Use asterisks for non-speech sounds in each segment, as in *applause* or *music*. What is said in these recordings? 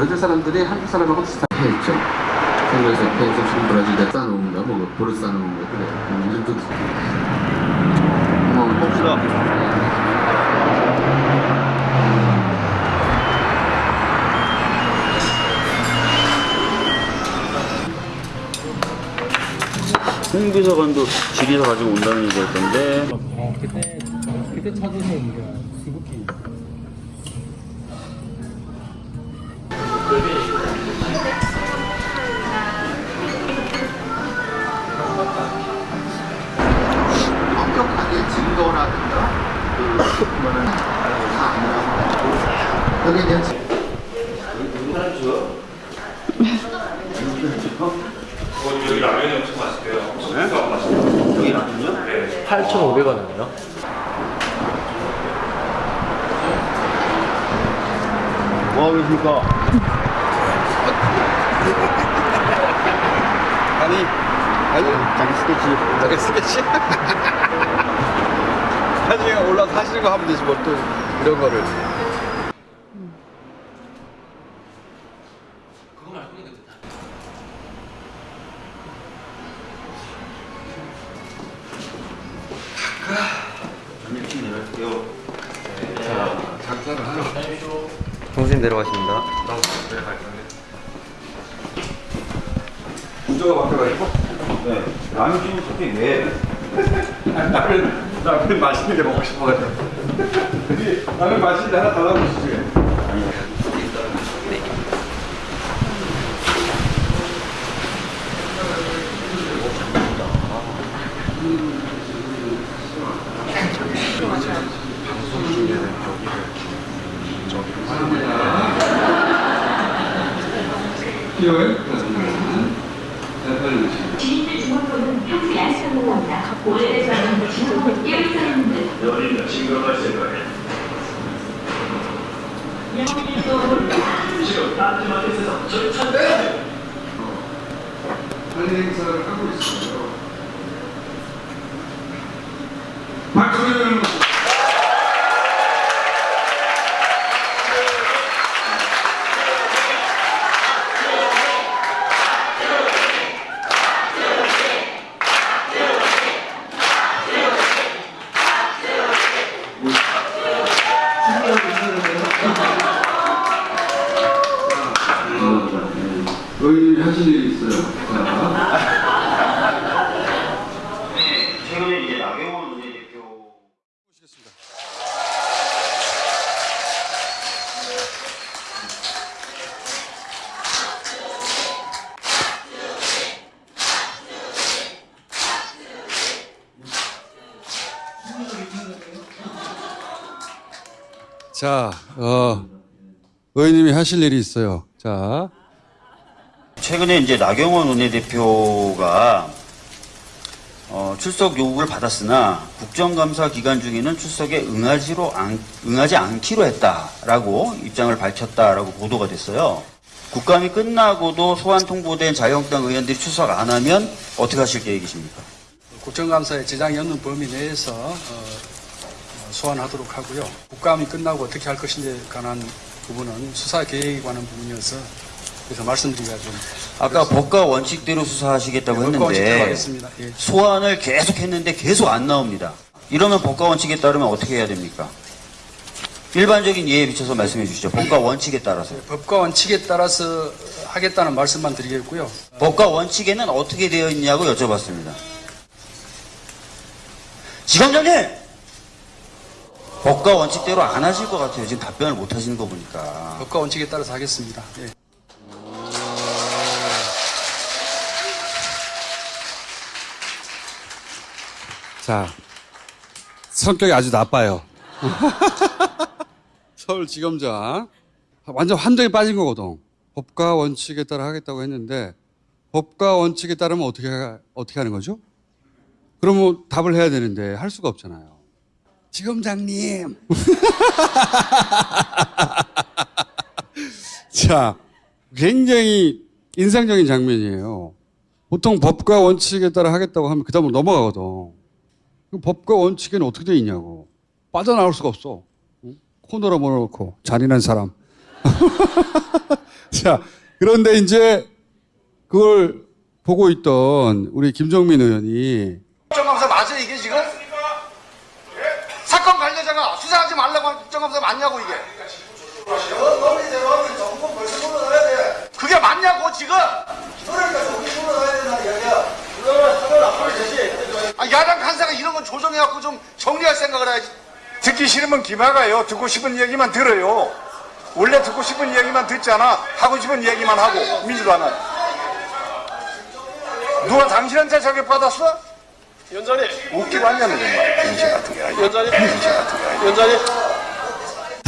브라질 사람들이 한국 사람하고 비슷하게 했죠. 한국에서 옆에서 지금 브라질에 싸놓은 거, 뭐 돌을 싸놓은 거 그래. 음, 이름도 뭐 봅시다. 홍 비서관도 지리에서 가지고 온다는 얘기였던데 어, 그때 그때 찾으신 게 엄격하게 증거라든가 그 그거는 다안 나오고 여기에 대한 증- 여기 라면이 엄청 맛있대요. 엄청 네? 맛있대요. 여기 라면요? 네. 8,500원이에요. 뭐 하고 계십니까? 아니 아니 자기 스케치. 자기 스케치? *laughs* 나중에 올라서 하시는 거 하면 되지 뭐 또 이런 거를 전일식 내려갈게요 동생 내려가십니다. 구조가 바뀌어가지고 네 라면 찌는 특히 왜 라면 라면 맛있는 게 먹고 싶어가지고 라면 지인들 주문로는 평소 야식을 합니다. 오래돼서는 주문 예를 사람들 여기는 징그러울 생각에. 딴지만 있어서 저희 찾 관리 행사를 하고 있어요. 자, 어, 의원님이 하실 일이 있어요. 자, 최근에 이제 나경원 원내대표가 어, 출석 요구를 받았으나 국정감사 기간 중에는 출석에 응하지로 안, 응하지 않기로 했다라고 입장을 밝혔다라고 보도가 됐어요. 국감이 끝나고도 소환 통보된 자유한국당 의원들이 출석 안 하면 어떻게 하실 계획이십니까? 국정감사에 지장이 없는 범위 내에서 어, 어, 소환하도록 하고요. 국감이 끝나고 어떻게 할 것인지에 관한 부분은 수사 계획에 관한 부분이어서 그래서 말씀드리기가 좀 아까 법과 원칙대로 수사하시겠다고 원칙대로 했는데. 예. 소환을 계속 했는데 계속 안 나옵니다. 이러면 법과 원칙에 따르면 어떻게 해야 됩니까? 일반적인 예에 비춰서 말씀해 주시죠. 법과 원칙에 따라서. 법과 원칙에 따라서 하겠다는 말씀만 드리겠고요. 법과 원칙에는 어떻게 되어 있냐고 여쭤봤습니다. 지검장님! 법과 원칙대로 안 하실 것 같아요. 지금 답변을 못 하시는 거 보니까. 법과 원칙에 따라서 하겠습니다. 예. 자, 성격이 아주 나빠요. *laughs* 서울지검장. 완전 환정에 빠진 거거든. 법과 원칙에 따라 하겠다고 했는데, 법과 원칙에 따르면 어떻게, 하- 어떻게 하는 거죠? 그러면 답을 해야 되는데, 할 수가 없잖아요. 지검장님. *laughs* 자, 굉장히 인상적인 장면이에요. 보통 법과 원칙에 따라 하겠다고 하면 그 다음으로 넘어가거든. 그 법과 원칙에는 어떻게 돼 있냐고. 빠져나올 수가 없어. 응? 코너로 몰아놓고 잔인한 사람. *laughs* 자 그런데 이제 그걸 보고 있던 우리 김정민 의원이 국정감사 맞아요 이게 지금? 사건 관계자가 수사하지 말라고 한 국정감사 맞냐고 이게 그게 맞냐고 지금 아, 야당 간사가 이런 건 조정해갖고 좀 정리할 생각을 해야지 듣기 싫으면 기막아요. 듣고 싶은 얘기만 들어요. 원래 듣고 싶은 얘기만 듣잖아. 하고 싶은 얘기만 하고 민주당은 누가 당신한테 자격 받았어? 위원장님 웃기고 앉았네 정말 병신 같은 게 아니야. 위원장님 병신 같은 게 아니야. 위원장님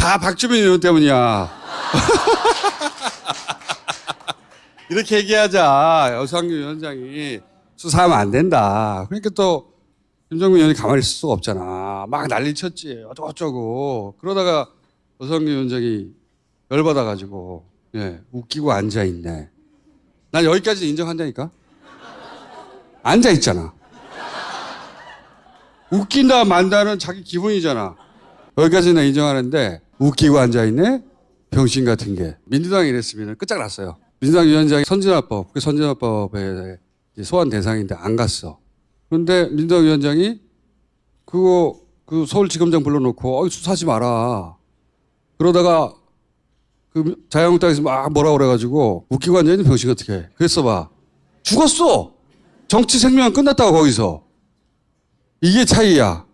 다 박주민 의원 때문이야. *laughs* 이렇게 얘기하자. 여상규 위원장이 수사하면 안 된다. 그러니까 또 김정민 의원이 가만히 있을 수가 없잖아. 막 난리 쳤지. 어쩌고저쩌고. 그러다가 여상규 위원장이 열받아가지고 예, 웃기고 앉아있네. 난 여기까지 인정한다니까. 앉아있잖아. 웃긴다 만다는 자기 기분이잖아. 여기까지는 인정하는데 웃기고 앉아있네? 병신 같은 게. 민주당이 이랬으면 끝장났어요. 민주당 위원장이 선진화법, 그 선진화법에 소환 대상인데 안 갔어. 그런데 민주당 위원장이 그거 그 서울지검장 불러놓고 어이 수사하지 마라. 그러다가 그 자유한국당에서 막 뭐라 그래가지고 웃기고 앉아있는 병신 어떻게 해. 그랬어 봐. 죽었어. 정치 생명 끝났다고 거기서. 이게 차이야.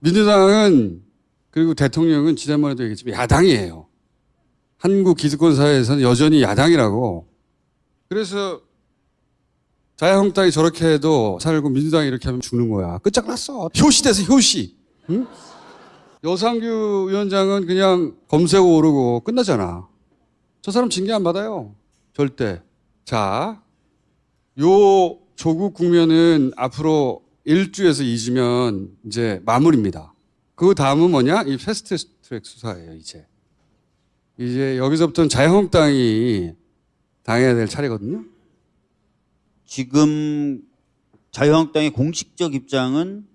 민주당은 그리고 대통령은 지난번에도 얘기했지만 야당이에요. 한국 기득권 사회에서는 여전히 야당이라고. 그래서 자유한국당이 저렇게 해도 살고 민주당이 이렇게 하면 죽는 거야. 끝장났어. 효시돼서 효시. 응? 여상규 위원장은 그냥 검색 오르고 끝나잖아. 저 사람 징계 안 받아요. 절대. 자, 요 조국 국면은 앞으로 1주에서 2주면 이제 마무리입니다. 그 다음은 뭐냐? 이 패스트 트랙 수사예요, 이제. 이제 여기서부터는 자유한국당이 당해야 될 차례거든요. 지금 자유한국당의 공식적 입장은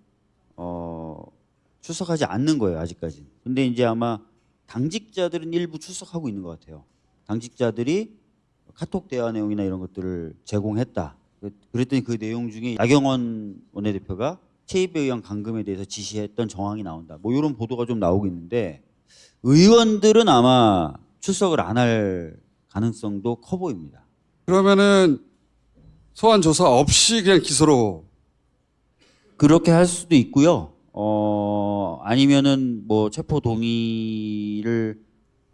어, 출석하지 않는 거예요 아직까지. 근데 이제 아마 당직자들은 일부 출석하고 있는 것 같아요. 당직자들이 카톡 대화 내용이나 이런 것들을 제공했다. 그랬더니 그 내용 중에 나경원 원내대표가 체입에 의한 감금에 대해서 지시했던 정황이 나온다. 뭐 이런 보도가 좀 나오고 있는데 의원들은 아마 출석을 안 할 가능성도 커 보입니다. 그러면은 소환 조사 없이 그냥 기소로 그렇게 할 수도 있고요. 어, 아니면은 뭐 체포 동의를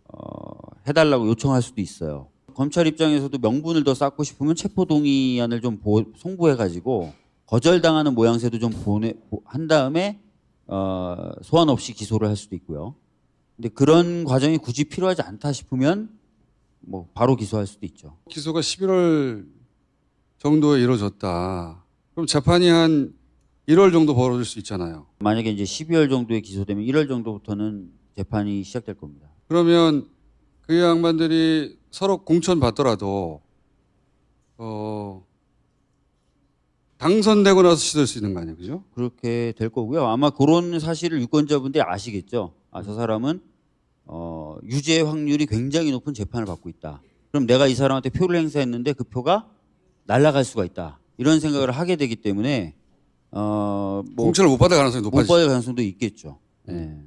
어, 해달라고 요청할 수도 있어요. 검찰 입장에서도 명분을 더 쌓고 싶으면 체포 동의안을 좀 보- 송부해가지고 거절당하는 모양새도 좀 보내 보- 한 다음에 어, 소환 없이 기소를 할 수도 있고요. 근데 그런 과정이 굳이 필요하지 않다 싶으면 뭐 바로 기소할 수도 있죠. 기소가 11월 정도에 이루어졌다. 그럼 재판이 한 1월 정도 벌어질 수 있잖아요. 만약에 이제 12월 정도에 기소되면 1월 정도부터는 재판이 시작될 겁니다. 그러면 그 양반들이 서로 공천 받더라도 어 당선되고 나서 시도할 수 있는 거 아니에요, 그죠? 그렇게 될 거고요. 아마 그런 사실을 유권자분들이 아시겠죠. 아, 저 사람은 어, 유죄 확률이 굉장히 높은 재판을 받고 있다. 그럼 내가 이 사람한테 표를 행사했는데 그 표가 날아갈 수가 있다. 이런 생각을 하게 되기 때문에 어, 뭐 공천을 못 받을 가능성이 못 높아지죠. 받을 가능성도 있겠죠. 예.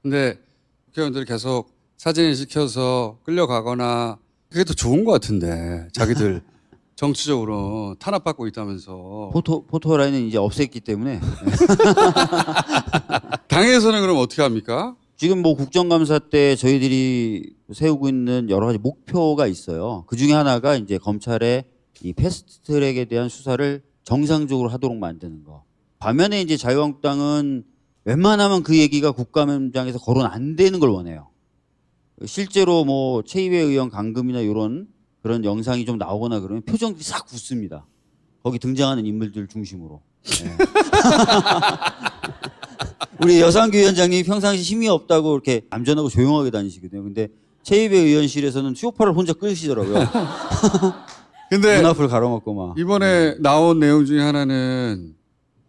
근데 국회의원들이 계속 사진을 시켜서 끌려가거나 그게 더 좋은 것 같은데 자기들 *laughs* 정치적으로 탄압받고 있다면서 포토 포토 라인은 이제 없앴기 때문에 *laughs* 당에서는 그럼 어떻게 합니까? 지금 뭐 국정감사 때 저희들이 세우고 있는 여러 가지 목표가 있어요. 그 중에 하나가 이제 검찰의 이 패스트트랙에 대한 수사를 정상적으로 하도록 만드는 거. 반면에 이제 자유한국당은 웬만하면 그 얘기가 국감장에서 거론 안 되는 걸 원해요. 실제로 뭐 최이배 의원 감금이나 이런 그런 영상이 좀 나오거나 그러면 표정들이 싹 굳습니다. 거기 등장하는 인물들 중심으로. 예. *laughs* 우리 여상규 위원장님이 평상시 힘이 없다고 이렇게 암전하고 조용하게 다니시거든요. 근데 최이배 의원실에서는 수요파를 혼자 끄시더라고요. *laughs* 근데 눈 앞을 가로막고 막. 이번에 나온 내용 중에 하나는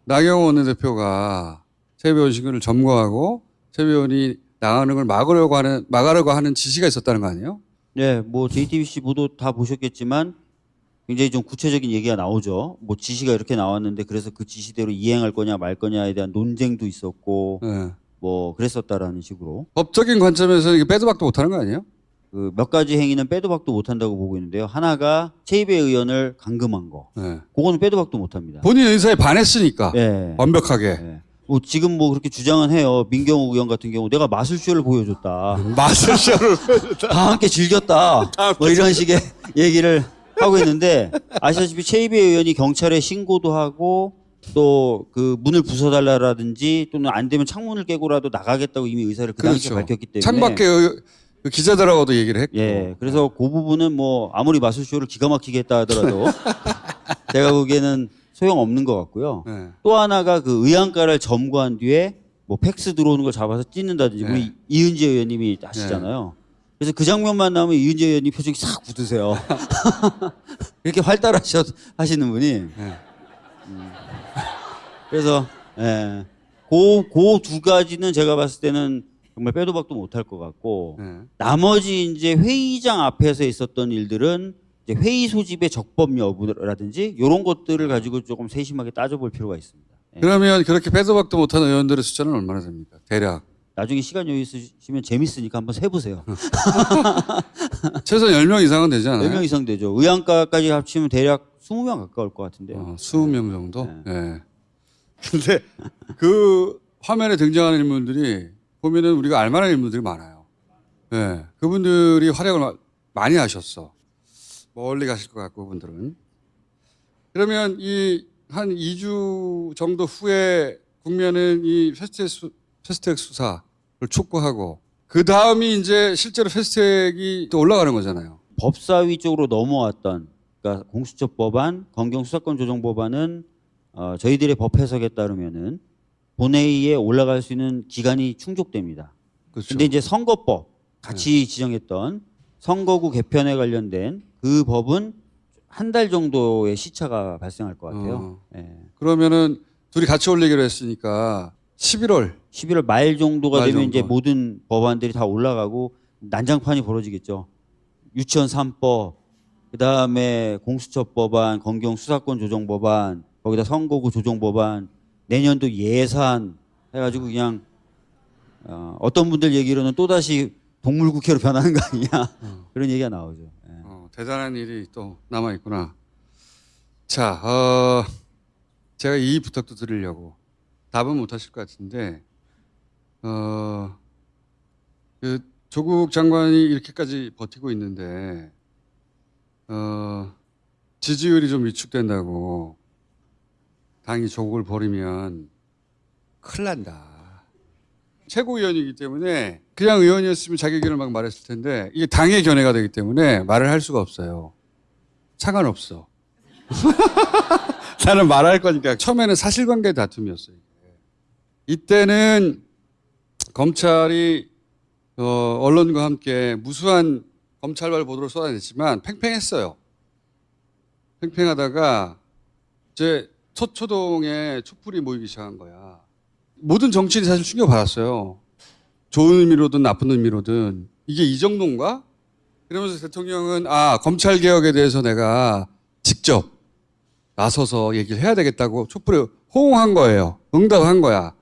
나경원 원내대표가 세배 원식을 점거하고 최 의원이 나가는 걸 막으려고 하는 막으려고 하는 지시가 있었다는 거 아니에요? 네, 뭐 JTBC 보도 다 보셨겠지만 굉장히 좀 구체적인 얘기가 나오죠. 뭐 지시가 이렇게 나왔는데 그래서 그 지시대로 이행할 거냐 말 거냐에 대한 논쟁도 있었고 네. 뭐 그랬었다라는 식으로 법적인 관점에서 이게 빼도 박도 못하는 거 아니에요? 그 몇 가지 행위는 빼도 박도 못한다고 보고 있는데요. 하나가 최이배 의원을 감금한 거, 네. 그거는 빼도 박도 못합니다. 본인 의사에 반했으니까 네. 완벽하게 네. 뭐 지금 뭐 그렇게 주장은 해요. 민경욱 의원 같은 경우 내가 마술쇼를 보여줬다. *laughs* 마술쇼를 다 함께 즐겼다. 뭐 이런 식의 얘기를 하고 있는데 아시다시피 최이배 의원이 경찰에 신고도 하고 또 그 문을 부숴달라라든지 또는 안 되면 창문을 깨고라도 나가겠다고 이미 의사를 그 당시에 밝혔기 때문에 창밖에 의- 그 기자들하고도 얘기를 했고 예 그래서 그 부분은 뭐 아무리 마술쇼를 기가 막히게 했다 하더라도 *laughs* 제가 보기에는 소용 없는 것 같고요. 네. 또 하나가 그 의안가를 점거한 뒤에 뭐 팩스 들어오는 걸 잡아서 찢는다든지 네. 우리 이은재 의원님이 하시잖아요. 그래서 그 장면만 나오면 이은재 의원님 표정이 싹 굳으세요. *laughs* 이렇게 활달하셔 하시는 분이. 네. 음. 그래서 예. 그그 두 가지는 제가 봤을 때는 정말 빼도 박도 못할 것 같고 네. 나머지 이제 회의장 앞에서 있었던 일들은 회의 소집의 적법 여부라든지 이런 것들을 가지고 조금 세심하게 따져볼 필요가 있습니다. 예. 그러면 그렇게 빼도 박도 못하는 의원들의 숫자는 얼마나 됩니까? 대략 나중에 시간 여유 있으시면 재밌으니까 한번 세보세요. *laughs* 최소 10명 이상은 되지 않아요? 4명 이상 되죠. 의안가까지 합치면 대략 20명 가까울 것 같은데요. 어, 20명 정도? 네. 예. 근데 *laughs* 그 화면에 등장하는 인물들이 보면은 우리가 알만한 인물들이 많아요. 예. 그분들이 활약을 마- 많이 하셨어. 멀리 가실 것 같고, 그분들은. 그러면 이 한 2주 정도 후에 국면은 이 패스트랙, 수, 수사를 촉구하고 그 다음이 이제 실제로 패스트랙이 또 올라가는 거잖아요. 법사위 쪽으로 넘어왔던 그러니까 공수처 법안, 검경 수사권 조정 법안은 어, 저희들의 법 해석에 따르면은 본회의에 올라갈 수 있는 기간이 충족됩니다. 그렇죠. 근데 이제 선거법 같이 지정했던 선거구 개편에 관련된 그 법은 한 달 정도의 시차가 발생할 것 같아요. 어. 예. 그러면은 둘이 같이 올리기로 했으니까 11월 11월 말 정도가 말 되면 정도. 이제 모든 법안들이 다 올라가고 난장판이 벌어지겠죠. 유치원 3법, 그 다음에 공수처 법안, 검경 수사권 조정 법안, 거기다 선거구 조정 법안, 내년도 예산 해가지고 그냥 어, 어떤 분들 얘기로는 또 다시 동물국회로 변하는 거 아니냐 그런 얘기가 나오죠. 대단한 일이 또 남아 있구나. 자, 어, 제가 이 부탁도 드리려고 답은 못 하실 것 같은데, 어, 그 조국 장관이 이렇게까지 버티고 있는데, 어, 지지율이 좀 위축된다고 당이 조국을 버리면 큰일 난다. 최고위원이기 때문에 그냥 의원이었으면 자기 의견을 막 말했을 텐데 이게 당의 견해가 되기 때문에 말을 할 수가 없어요. 상관없어. *laughs* 나는 말할 거니까 처음에는 사실관계 다툼이었어요. 이때는 검찰이 어, 언론과 함께 무수한 검찰발 보도를 쏟아냈지만 팽팽했어요. 팽팽하다가 이제 서초동에 촛불이 모이기 시작한 거야. 모든 정치인이 사실 충격받았어요. 좋은 의미로든 나쁜 의미로든 이게 이 정도인가? 그러면서 대통령은 아 검찰 개혁에 대해서 내가 직접 나서서 얘기를 해야 되겠다고 촛불에 호응한 거예요. 응답한 거야.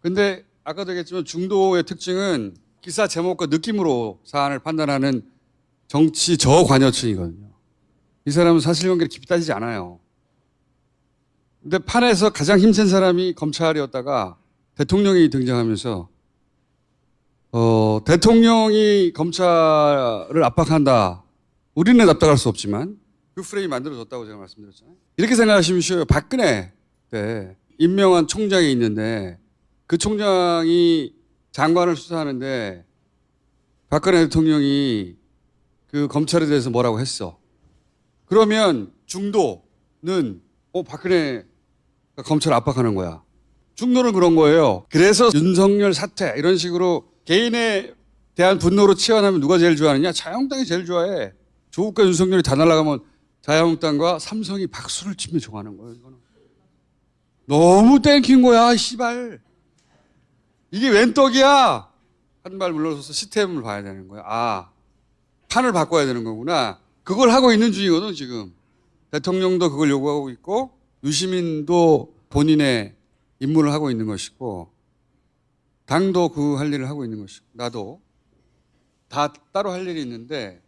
근데 아까도 얘기했지만 중도의 특징은 기사 제목과 느낌으로 사안을 판단하는 정치 저관여층이거든요. 이 사람은 사실관계를 깊이 따지지 않아요. 근데 판에서 가장 힘센 사람이 검찰이었다가 대통령이 등장하면서 어, 대통령이 검찰을 압박한다. 우리는 납득할 수 없지만 그 프레임이 만들어졌다고 제가 말씀드렸잖아요. 이렇게 생각하시면 쉬워요. 박근혜 때 임명한 총장이 있는데 그 총장이 장관을 수사하는데 박근혜 대통령이 그 검찰에 대해서 뭐라고 했어. 그러면 중도는 어 박근혜 검찰 압박하는 거야. 중도는 그런 거예요. 그래서 윤석열 사퇴 이런 식으로 개인에 대한 분노로 치환하면 누가 제일 좋아하느냐? 자유한국당이 제일 좋아해. 조국과 윤석열이 다 날아가면 자유한국당과 삼성이 박수를 치며 좋아하는 거예요. 이거는. 너무 땡킨 거야, 씨발. 이게 웬 떡이야? 한 발 물러서서 시스템을 봐야 되는 거야. 아, 판을 바꿔야 되는 거구나. 그걸 하고 있는 중이거든, 지금. 대통령도 그걸 요구하고 있고, 유시민도 본인의 임무를 하고 있는 것이고, 당도 그 할 일을 하고 있는 것이고, 나도 다 따로 할 일이 있는데,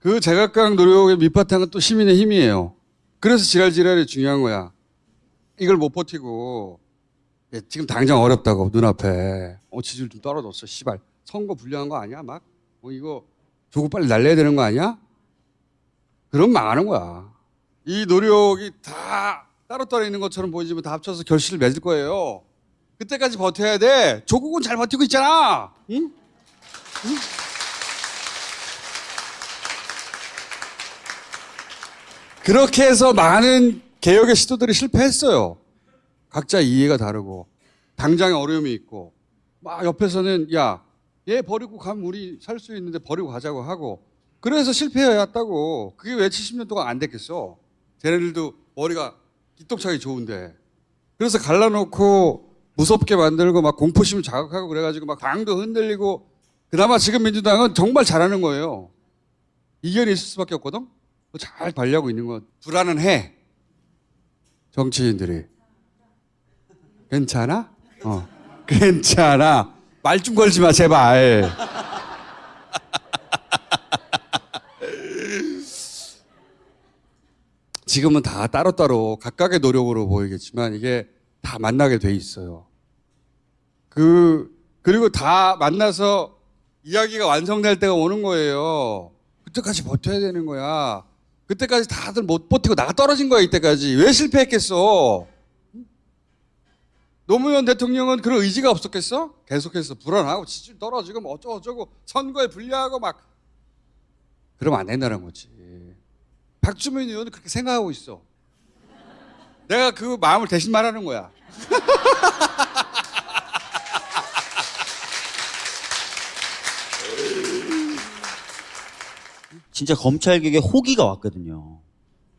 그 제각각 노력의 밑바탕은 또 시민의 힘이에요. 그래서 지랄지랄이 중요한 거야. 이걸 못 버티고, 예, 지금 당장 어렵다고 눈앞에. 어 지지율 좀 떨어졌어 씨발. 선거 불리한 거 아니야 막? 어, 이거 조국 빨리 날려야 되는 거 아니야? 그럼 망하는 거야 이 노력이 다 따로따로 있는 것처럼 보이지만 다 합쳐서 결실을 맺을 거예요. 그때까지 버텨야 돼. 조국은 잘 버티고 있잖아. 응? 응? 그렇게 해서 많은 개혁의 시도들이 실패했어요. 각자 이해가 다르고 당장에 어려움이 있고 막 옆에서는 야 얘 버리고 가면 우리 살 수 있는데 버리고 가자고 하고 그래서 실패해왔다고. 그게 왜 70년 동안 안 됐겠어 쟤네들도 머리가 기똥차게 좋은데 그래서 갈라놓고 무섭게 만들고 막 공포심을 자극하고 그래가지고 막 당도 흔들리고 그나마 지금 민주당은 정말 잘하는 거예요 이견이 있을 수밖에 없거든 잘 관리하고 있는 건 불안은 해 정치인들이 괜찮아? 어. 괜찮아. 말 좀 걸지 마, 제발. 지금은 다 따로따로 각각의 노력으로 보이겠지만 이게 다 만나게 돼 있어요. 그, 그리고 다 만나서 이야기가 완성될 때가 오는 거예요. 그때까지 버텨야 되는 거야. 그때까지 다들 못 버티고 나가 떨어진 거야, 이때까지. 왜 실패했겠어? 노무현 대통령은 그런 의지가 없었겠어? 계속해서 불안하고 지지율 떨어지고 뭐 어쩌고저쩌고 선거에 불리하고 막 그러면 안 된다는 거지. 박주민 의원은 그렇게 생각하고 있어. 내가 그 마음을 대신 말하는 거야. *laughs* 진짜 검찰개혁에 호기가 왔거든요.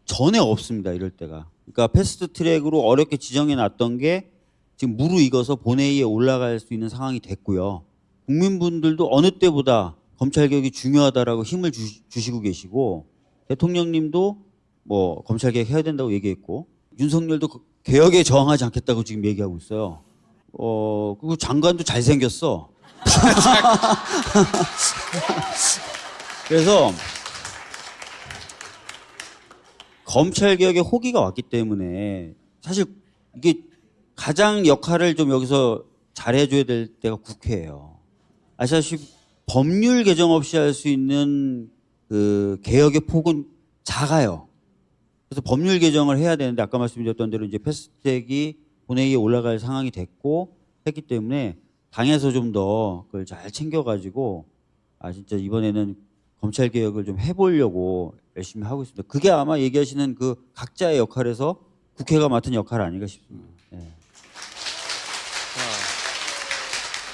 전에 없습니다. 이럴 때가. 그러니까 패스트 트랙으로 어렵게 지정해 놨던 게 지금 무르익어서 본회의에 올라갈 수 있는 상황이 됐고요. 국민분들도 어느 때보다 검찰개혁이 중요하다라고 힘을 주, 주시고 계시고 대통령님도 뭐 검찰 개혁 해야 된다고 얘기했고 윤석열도 그 개혁에 저항하지 않겠다고 지금 얘기하고 있어요. 어 그리고 장관도 잘 생겼어. *laughs* 그래서 검찰 개혁에 호기가 왔기 때문에 사실 이게 가장 역할을 좀 여기서 잘해줘야 될 때가 국회예요. 아시다시피 법률 개정 없이 할 수 있는 그 개혁의 폭은 작아요. 그래서 법률 개정을 해야 되는데 아까 말씀드렸던 대로 이제 패스트트랙이 본회의에 올라갈 상황이 됐고 했기 때문에 당에서 좀 더 그걸 잘 챙겨가지고 아 진짜 이번에는 검찰 개혁을 좀 해보려고 열심히 하고 있습니다. 그게 아마 얘기하시는 그 각자의 역할에서 국회가 맡은 역할 아닌가 싶습니다. 예.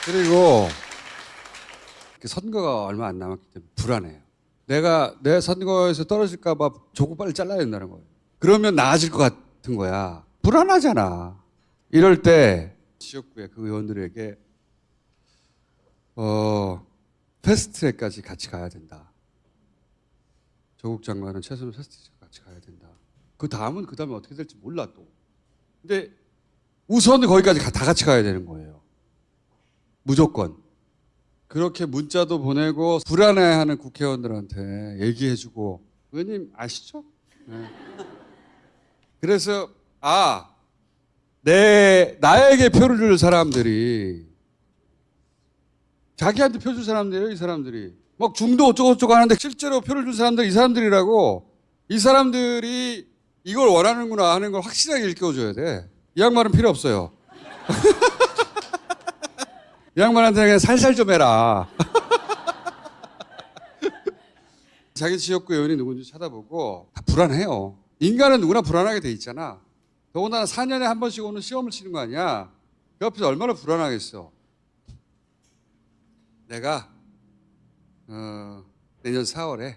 그리고 그 선거가 얼마 안 남았기 때문에 불안해요. 내가 내 선거에서 떨어질까봐 조국 빨리 잘라야 된다는 거예요. 그러면 나아질 것 같은 거야. 불안하잖아. 이럴 때 지역구의 그 의원들에게 어 패스트트랙까지 같이 가야 된다. 조국 장관은 최소한 패스트트랙 같이 가야 된다. 그 다음은 그 다음에 어떻게 될지 몰라 또. 근데 우선은 거기까지 가- 다 같이 가야 되는 거예요. 무조건. 그렇게 문자도 보내고 불안해하는 국회의원들한테 얘기해주고 의원님 아시죠? 네. 그래서 아, 내 나에게 표를 줄 사람들이 자기한테 표 줄 사람들이에요, 이 사람들이. 막 중도 어쩌고저쩌고 하는데 실제로 표를 줄 사람들 이 사람들이라고 이 사람들이 이걸 원하는구나 하는 걸 확실하게 일깨워줘야 돼. 이 양반은 필요 없어요. *laughs* 이 양반한테 그냥 살살 좀 해라. *laughs* 자기 지역구 의원이 누군지 찾아보고 다 불안해요. 인간은 누구나 불안하게 돼 있잖아. 더군다나 4년에 한 번씩 오는 시험을 치는 거 아니야. 그 앞에서 얼마나 불안하겠어. 내가 어, 내년 4월에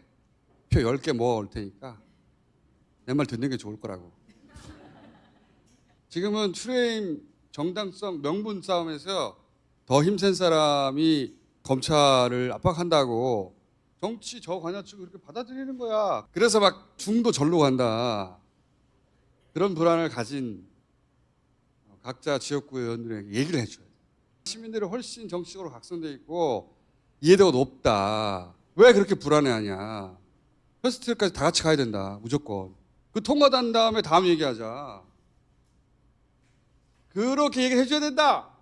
표 10개 모아올 테니까 내 말 듣는 게 좋을 거라고. 지금은 프레임 정당성 명분 싸움에서 더 힘센 사람이 검찰을 압박한다고 정치 저 관여 측을 그렇게 받아들이는 거야. 그래서 막 중도 절로 간다. 그런 불안을 가진 각자 지역구 의원들에게 얘기를 해줘야 돼. 시민들이 훨씬 정치적으로 각성돼 있고 이해도가 높다. 왜 그렇게 불안해하냐. 패스트트랙까지 다 같이 가야 된다. 무조건. 그 통과된 다음에 다음 얘기하자. 그렇게 얘기를 해줘야 된다.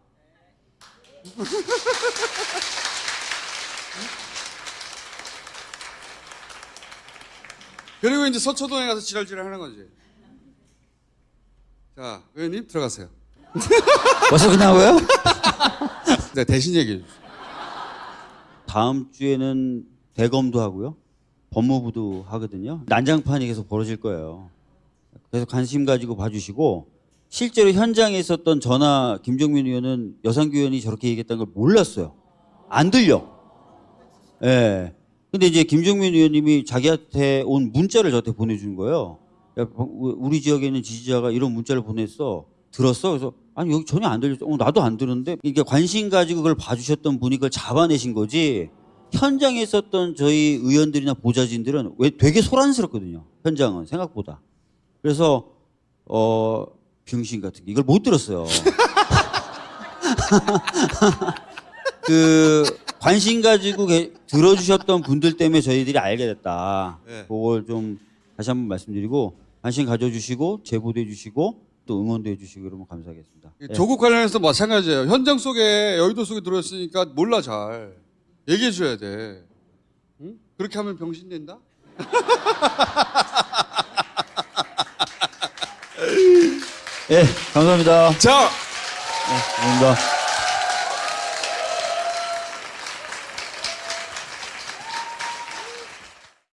그리고 이제 서초동에 가서 지랄지랄 하는 거지. 자, 의원님 들어가세요. *laughs* 벌써 끝나고요? *laughs* 네, 대신 얘기해 주세요. 다음 주에는 대검도 하고요. 법무부도 하거든요. 난장판이 계속 벌어질 거예요. 그래서 관심 가지고 봐주시고 실제로 현장에 있었던 전화 김종민 의원은 여상규 의원이 저렇게 얘기했다는 걸 몰랐어요. 안 들려. 예. 근데 이제 김종민 의원님이 자기한테 온 문자를 저한테 보내준 거예요. 야, 우리 지역에 있는 지지자가 이런 문자를 보냈어. 들었어? 그래서 아니 여기 전혀 안 들렸어. 어, 나도 안 들었는데 이게 관심 가지고 그걸 봐주셨던 분이 그걸 잡아내신 거지. 현장에 있었던 저희 의원들이나 보좌진들은 왜 되게 소란스럽거든요. 현장은 생각보다. 그래서 어 병신 같은 게 이걸 못 들었어요. *laughs* 그 관심 가지고 게- 들어주셨던 분들 때문에 저희들이 알게 됐다. 네. 그걸 좀 다시 한번 말씀드리고 관심 가져주시고 제보도 해주시고 또 응원도 해주시고 그러면 감사하겠습니다. 예. 조국 관련해서 마찬가지예요. 현장 속에 여의도 속에 들어있으니까 몰라 잘 얘기해 줘야 돼. 응? 그렇게 하면 병신 된다? *laughs* 예, 감사합니다. 자, 예, 감사합니다.